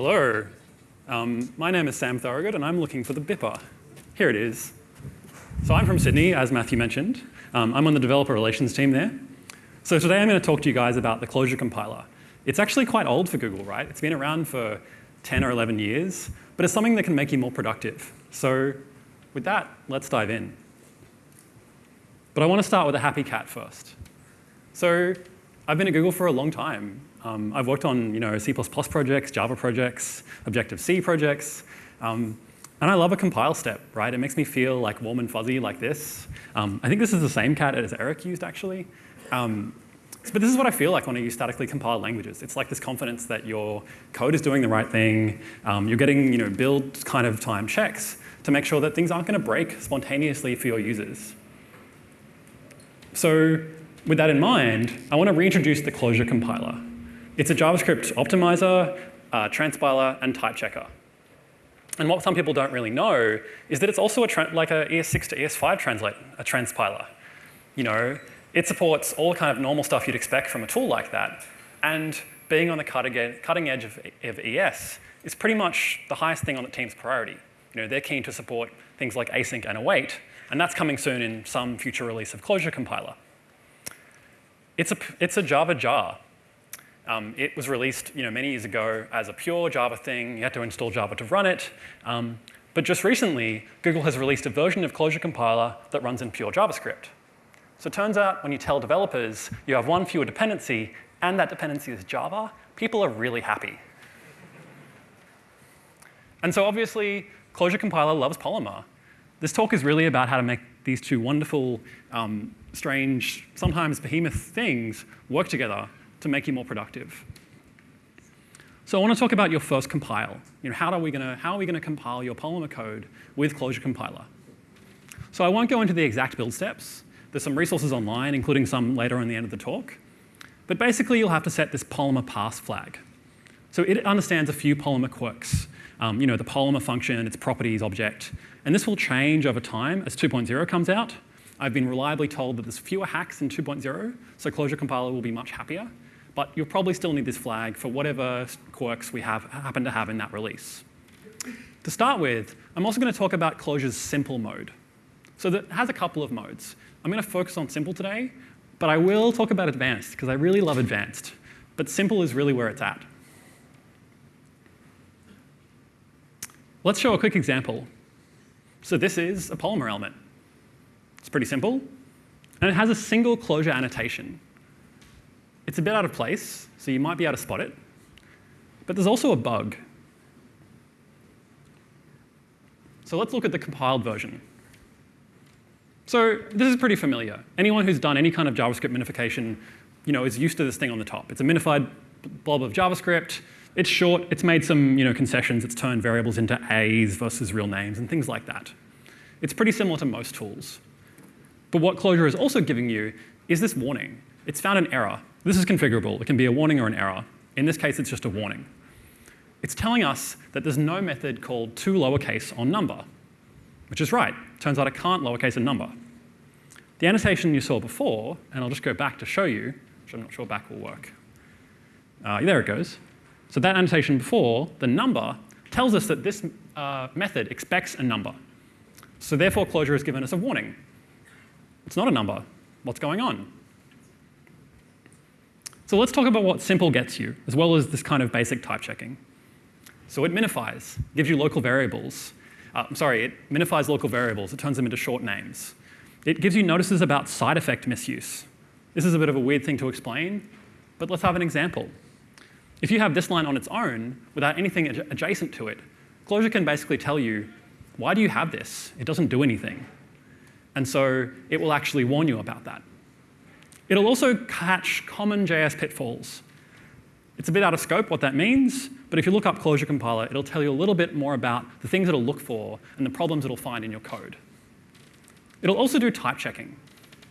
Hello, um, my name is Sam Thorogood and I'm looking for the Bipper. Here it is. So I'm from Sydney, as Matthew mentioned. Um, I'm on the developer relations team there. So today I'm going to talk to you guys about the Closure compiler. It's actually quite old for Google, right? It's been around for 10 or 11 years, but it's something that can make you more productive. So with that, let's dive in. But I want to start with a happy cat first. So I've been at Google for a long time. Um, I've worked on you know, C++ projects, Java projects, Objective-C projects, um, and I love a compile step, right? It makes me feel like warm and fuzzy like this. Um, I think this is the same cat as Eric used actually. Um, but this is what I feel like when I use statically compiled languages. It's like this confidence that your code is doing the right thing. Um, you're getting you know, build kind of time checks to make sure that things aren't going to break spontaneously for your users. So with that in mind, I want to reintroduce the closure compiler. It's a JavaScript optimizer, uh, transpiler, and type checker. And what some people don't really know is that it's also a like a ES6 to ES5 translate, a transpiler. You know, it supports all kind of normal stuff you'd expect from a tool like that. And being on the cutting edge of, of ES is pretty much the highest thing on the team's priority. You know, they're keen to support things like async and await, and that's coming soon in some future release of Closure compiler. It's a, it's a Java jar. Um, it was released you know, many years ago as a pure Java thing. You had to install Java to run it. Um, but just recently, Google has released a version of Closure compiler that runs in pure JavaScript. So it turns out when you tell developers you have one fewer dependency and that dependency is Java, people are really happy. And so obviously, Closure compiler loves Polymer. This talk is really about how to make these two wonderful, um, strange, sometimes behemoth things work together to make you more productive. So I want to talk about your first compile. You know, how are we going to how are we going to compile your Polymer code with Closure compiler? So I won't go into the exact build steps. There's some resources online, including some later on the end of the talk. But basically, you'll have to set this Polymer pass flag. So it understands a few Polymer quirks. Um, you know, the Polymer function, its properties object. And this will change over time as 2.0 comes out. I've been reliably told that there's fewer hacks in 2.0, so Closure compiler will be much happier but you'll probably still need this flag for whatever quirks we have, happen to have in that release. To start with, I'm also going to talk about Closure's simple mode. So that has a couple of modes. I'm going to focus on simple today, but I will talk about advanced because I really love advanced. But simple is really where it's at. Let's show a quick example. So this is a Polymer element. It's pretty simple, and it has a single closure annotation. It's a bit out of place, so you might be able to spot it. But there's also a bug. So let's look at the compiled version. So this is pretty familiar. Anyone who's done any kind of JavaScript minification you know, is used to this thing on the top. It's a minified blob of JavaScript. It's short. It's made some you know, concessions. It's turned variables into A's versus real names and things like that. It's pretty similar to most tools. But what Closure is also giving you is this warning. It's found an error. This is configurable. It can be a warning or an error. In this case, it's just a warning. It's telling us that there's no method called to lowercase on number, which is right. Turns out I can't lowercase a number. The annotation you saw before, and I'll just go back to show you, which I'm not sure back will work. Uh, there it goes. So that annotation before, the number, tells us that this uh, method expects a number. So therefore, Closure has given us a warning. It's not a number. What's going on? So let's talk about what simple gets you, as well as this kind of basic type checking. So it minifies, gives you local variables. Uh, I'm sorry, it minifies local variables. It turns them into short names. It gives you notices about side effect misuse. This is a bit of a weird thing to explain, but let's have an example. If you have this line on its own, without anything ad adjacent to it, Closure can basically tell you, why do you have this? It doesn't do anything. And so it will actually warn you about that. It'll also catch common JS pitfalls. It's a bit out of scope what that means, but if you look up Closure compiler, it'll tell you a little bit more about the things it'll look for and the problems it'll find in your code. It'll also do type checking.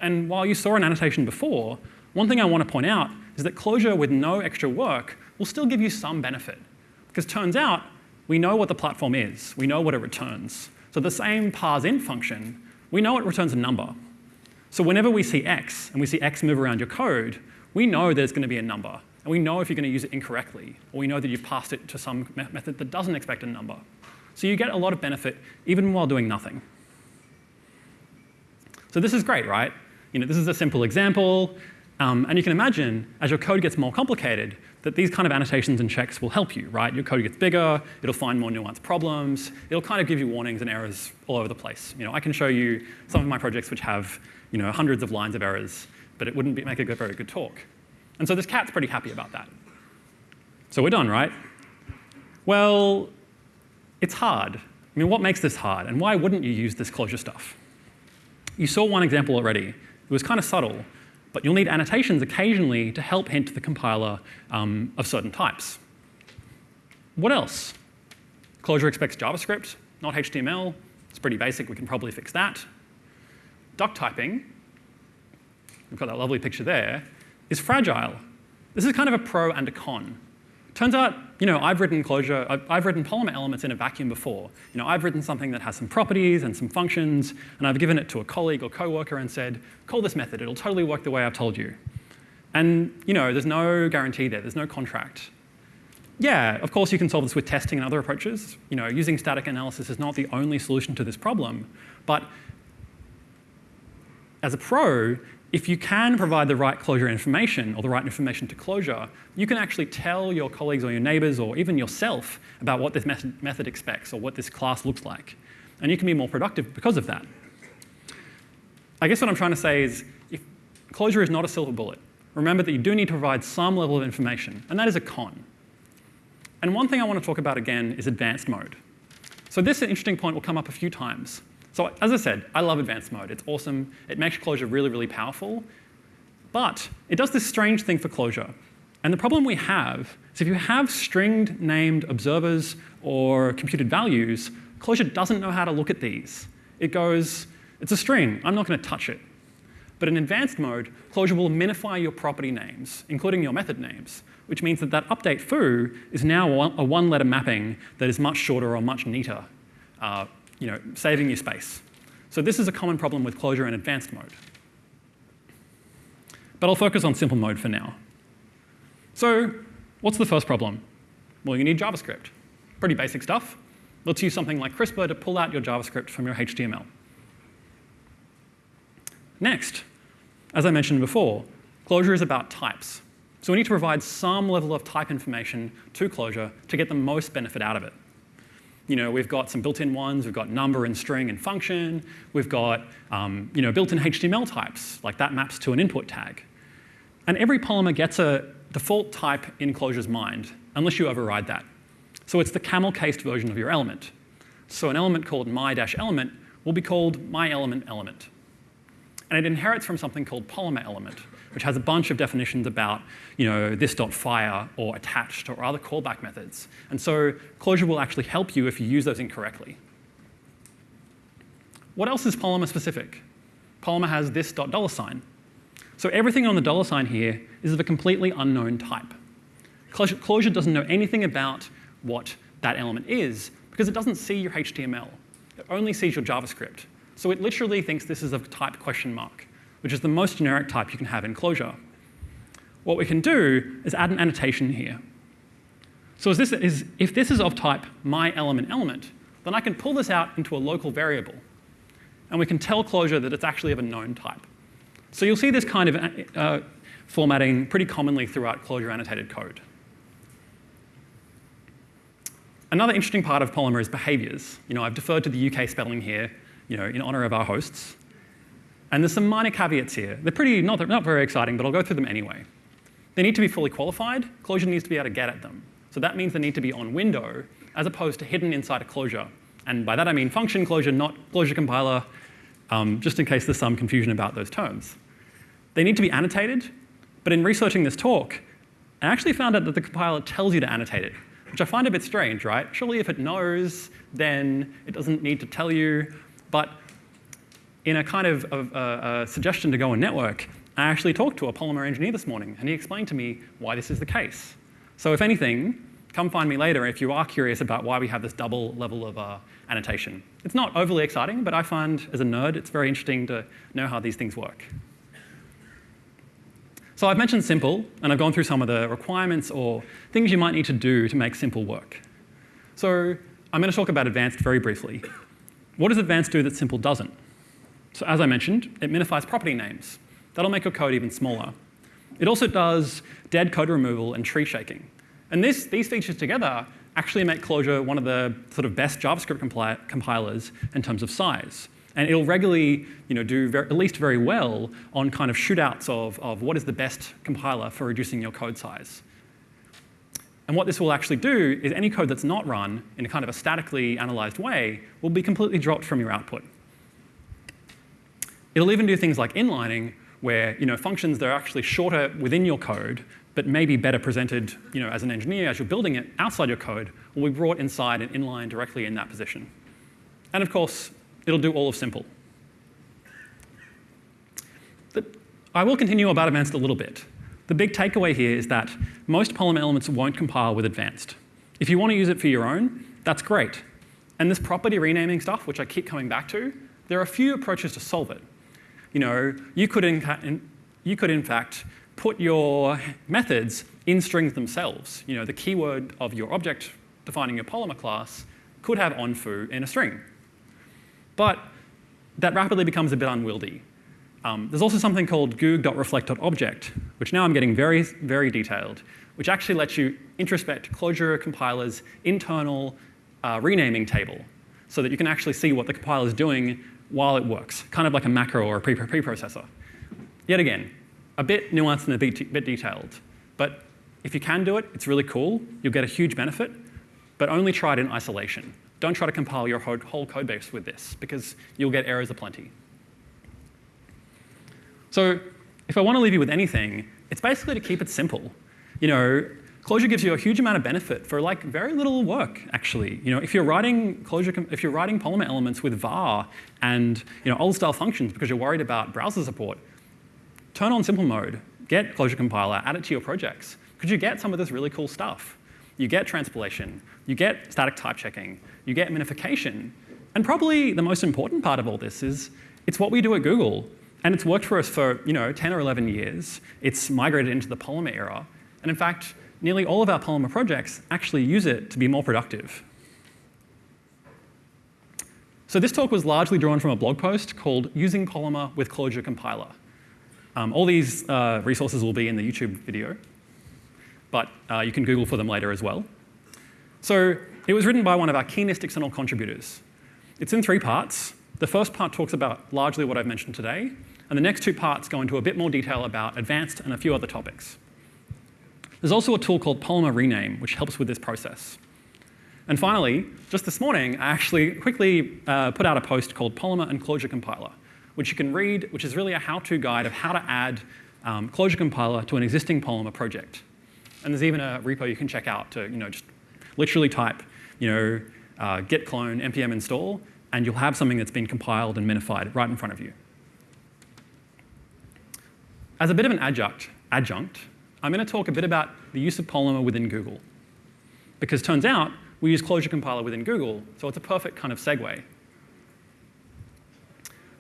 And while you saw an annotation before, one thing I want to point out is that Closure with no extra work will still give you some benefit. Because turns out, we know what the platform is. We know what it returns. So the same parseInt function, we know it returns a number. So whenever we see x, and we see x move around your code, we know there's going to be a number. And we know if you're going to use it incorrectly, or we know that you've passed it to some me method that doesn't expect a number. So you get a lot of benefit even while doing nothing. So this is great, right? You know, this is a simple example. Um, and you can imagine, as your code gets more complicated, that these kind of annotations and checks will help you, right? Your code gets bigger, it'll find more nuanced problems, it'll kind of give you warnings and errors all over the place. You know, I can show you some of my projects which have you know, hundreds of lines of errors, but it wouldn't be, make a very good talk. And so this cat's pretty happy about that. So we're done, right? Well, it's hard. I mean, what makes this hard? And why wouldn't you use this closure stuff? You saw one example already. It was kind of subtle, but you'll need annotations occasionally to help hint the compiler um, of certain types. What else? Closure expects JavaScript, not HTML. It's pretty basic. We can probably fix that. Duck typing, we've got that lovely picture there, is fragile. This is kind of a pro and a con. Turns out, you know, I've written Closure, I've, I've, written Polymer elements in a vacuum before. You know, I've written something that has some properties and some functions, and I've given it to a colleague or coworker and said, call this method, it'll totally work the way I've told you. And, you know, there's no guarantee there, there's no contract. Yeah, of course you can solve this with testing and other approaches. You know, using static analysis is not the only solution to this problem, but as a pro, if you can provide the right closure information or the right information to closure, you can actually tell your colleagues or your neighbors or even yourself about what this method, method expects or what this class looks like. And you can be more productive because of that. I guess what I'm trying to say is if Closure is not a silver bullet. Remember that you do need to provide some level of information, and that is a con. And one thing I want to talk about again is advanced mode. So this interesting point will come up a few times. So as I said, I love advanced mode. It's awesome. It makes closure really, really powerful. But it does this strange thing for closure. And the problem we have is if you have stringed named observers or computed values, closure doesn't know how to look at these. It goes, it's a string. I'm not going to touch it. But in advanced mode, closure will minify your property names, including your method names, which means that that update foo is now a one-letter mapping that is much shorter or much neater uh, you know, saving you space. So this is a common problem with closure in advanced mode. But I'll focus on simple mode for now. So what's the first problem? Well, you need JavaScript. Pretty basic stuff. Let's use something like Crisper to pull out your JavaScript from your HTML. Next, as I mentioned before, closure is about types. So we need to provide some level of type information to closure to get the most benefit out of it you know, we've got some built-in ones. We've got number and string and function. We've got um, you know, built-in HTML types, like that maps to an input tag. And every polymer gets a default type in Closure's mind, unless you override that. So it's the camel-cased version of your element. So an element called my-element will be called my-element element. And it inherits from something called polymer element, which has a bunch of definitions about you know, this.fire or attached or other callback methods. And so Closure will actually help you if you use those incorrectly. What else is Polymer specific? Polymer has this dot dollar sign. So everything on the dollar sign here is of a completely unknown type. Closure doesn't know anything about what that element is because it doesn't see your HTML. It only sees your JavaScript. So it literally thinks this is a type question mark which is the most generic type you can have in Closure. What we can do is add an annotation here. So this is, if this is of type my element element, then I can pull this out into a local variable. And we can tell Closure that it's actually of a known type. So you'll see this kind of uh, formatting pretty commonly throughout Closure annotated code. Another interesting part of Polymer is behaviors. You know, I've deferred to the UK spelling here, you know, in honor of our hosts. And there's some minor caveats here. They're pretty, not, not very exciting, but I'll go through them anyway. They need to be fully qualified. Closure needs to be able to get at them. So that means they need to be on window as opposed to hidden inside a closure. And by that I mean function closure, not closure compiler, um, just in case there's some confusion about those terms. They need to be annotated, but in researching this talk, I actually found out that the compiler tells you to annotate it, which I find a bit strange, right? Surely if it knows, then it doesn't need to tell you. But in a kind of a, a suggestion to go and network, I actually talked to a Polymer engineer this morning, and he explained to me why this is the case. So if anything, come find me later if you are curious about why we have this double level of uh, annotation. It's not overly exciting, but I find, as a nerd, it's very interesting to know how these things work. So I've mentioned simple, and I've gone through some of the requirements or things you might need to do to make simple work. So I'm going to talk about advanced very briefly. What does advanced do that simple doesn't? So as I mentioned, it minifies property names. That'll make your code even smaller. It also does dead code removal and tree shaking. And this, these features together actually make Closure one of the sort of best JavaScript compilers in terms of size. And it'll regularly you know, do very, at least very well on kind of shootouts of, of what is the best compiler for reducing your code size. And what this will actually do is any code that's not run in a kind of a statically analyzed way will be completely dropped from your output. It'll even do things like inlining, where you know, functions that are actually shorter within your code, but maybe better presented you know, as an engineer as you're building it outside your code, will be brought inside and inline directly in that position. And of course, it'll do all of simple. I will continue about advanced a little bit. The big takeaway here is that most Polymer elements won't compile with advanced. If you want to use it for your own, that's great. And this property renaming stuff, which I keep coming back to, there are a few approaches to solve it. You know, you could in, you could in fact put your methods in strings themselves. You know, the keyword of your object defining your Polymer class could have onFoo in a string. But that rapidly becomes a bit unwieldy. Um, there's also something called goog.reflect.object, which now I'm getting very, very detailed, which actually lets you introspect Closure compiler's internal uh, renaming table so that you can actually see what the compiler is doing while it works, kind of like a macro or a preprocessor. Yet again, a bit nuanced and a bit, bit detailed. But if you can do it, it's really cool. You'll get a huge benefit, but only try it in isolation. Don't try to compile your whole code base with this, because you'll get errors aplenty. So if I want to leave you with anything, it's basically to keep it simple. You know, Closure gives you a huge amount of benefit for like very little work, actually. You know, if you're writing Closure, if you're writing Polymer elements with var and you know old style functions because you're worried about browser support, turn on simple mode, get Closure compiler, add it to your projects, Could you get some of this really cool stuff. You get transpilation, you get static type checking, you get minification, and probably the most important part of all this is it's what we do at Google, and it's worked for us for you know 10 or 11 years. It's migrated into the Polymer era, and in fact, nearly all of our Polymer projects actually use it to be more productive. So this talk was largely drawn from a blog post called Using Polymer with Closure Compiler. Um, all these uh, resources will be in the YouTube video, but uh, you can Google for them later as well. So it was written by one of our keenest external contributors. It's in three parts. The first part talks about largely what I've mentioned today, and the next two parts go into a bit more detail about advanced and a few other topics. There's also a tool called Polymer Rename, which helps with this process. And finally, just this morning, I actually quickly uh, put out a post called Polymer and Closure Compiler, which you can read, which is really a how-to guide of how to add um, Closure Compiler to an existing Polymer project. And there's even a repo you can check out to, you know, just literally type, you know, uh, git clone npm install, and you'll have something that's been compiled and minified right in front of you. As a bit of an adjunct, adjunct I'm going to talk a bit about the use of Polymer within Google. Because turns out we use Closure Compiler within Google, so it's a perfect kind of segue.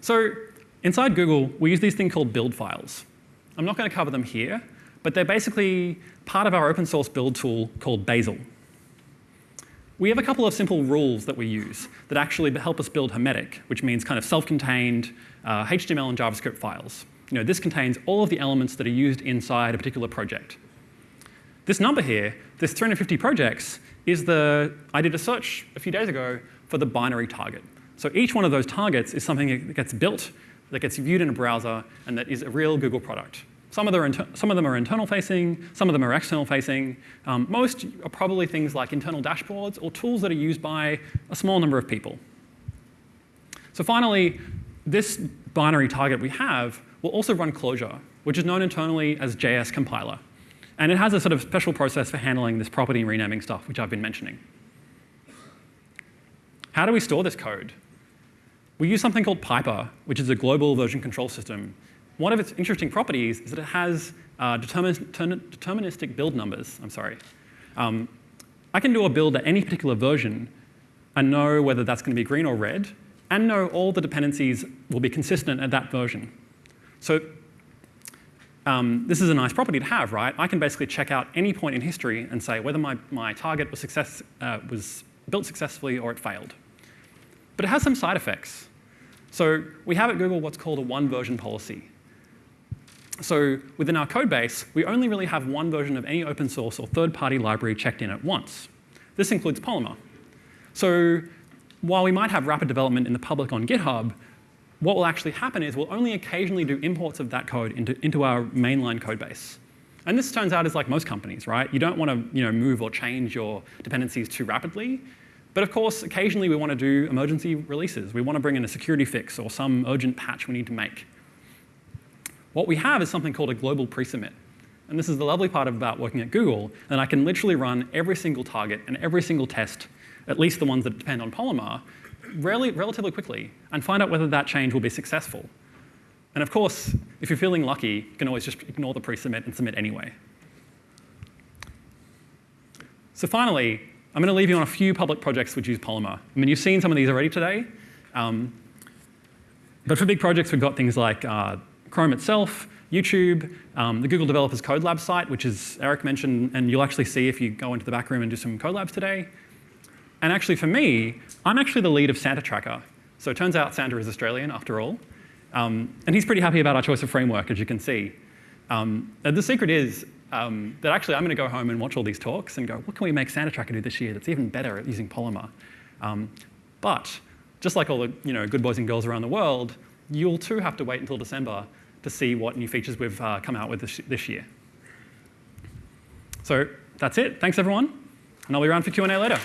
So inside Google, we use these things called build files. I'm not going to cover them here, but they're basically part of our open source build tool called Bazel. We have a couple of simple rules that we use that actually help us build hermetic, which means kind of self-contained uh, HTML and JavaScript files you know, this contains all of the elements that are used inside a particular project. This number here, this 350 projects, is the, I did a search a few days ago for the binary target. So each one of those targets is something that gets built, that gets viewed in a browser, and that is a real Google product. Some of, them some of them are internal facing, some of them are external facing. Um, most are probably things like internal dashboards or tools that are used by a small number of people. So finally, this binary target we have will also run Closure, which is known internally as JS compiler. And it has a sort of special process for handling this property renaming stuff, which I've been mentioning. How do we store this code? We use something called Piper, which is a global version control system. One of its interesting properties is that it has uh, deterministic build numbers. I'm sorry. Um, I can do a build at any particular version and know whether that's going to be green or red, and know all the dependencies will be consistent at that version. So um, this is a nice property to have, right? I can basically check out any point in history and say whether my, my target was, success, uh, was built successfully or it failed. But it has some side effects. So we have at Google what's called a one version policy. So within our code base, we only really have one version of any open source or third-party library checked in at once. This includes Polymer. So while we might have rapid development in the public on GitHub, what will actually happen is we'll only occasionally do imports of that code into, into our mainline code base. And this turns out is like most companies, right? You don't want to you know, move or change your dependencies too rapidly. But of course, occasionally we want to do emergency releases. We want to bring in a security fix or some urgent patch we need to make. What we have is something called a global pre-submit. And this is the lovely part about working at Google, and I can literally run every single target and every single test, at least the ones that depend on Polymer, really, relatively quickly and find out whether that change will be successful. And of course, if you're feeling lucky, you can always just ignore the pre-submit and submit anyway. So finally, I'm going to leave you on a few public projects which use Polymer. I mean, you've seen some of these already today. Um, but for big projects, we've got things like uh, Chrome itself, YouTube, um, the Google Developers Code Lab site, which is Eric mentioned, and you'll actually see if you go into the back room and do some code labs today. And actually for me, I'm actually the lead of Santa Tracker. So it turns out Santa is Australian after all. Um, and he's pretty happy about our choice of framework, as you can see. Um, the secret is um, that actually I'm going to go home and watch all these talks and go, what can we make Santa Tracker do this year that's even better at using Polymer? Um, but just like all the you know, good boys and girls around the world, you'll too have to wait until December to see what new features we've uh, come out with this, this year. So that's it. Thanks, everyone. And I'll be around for Q&A later.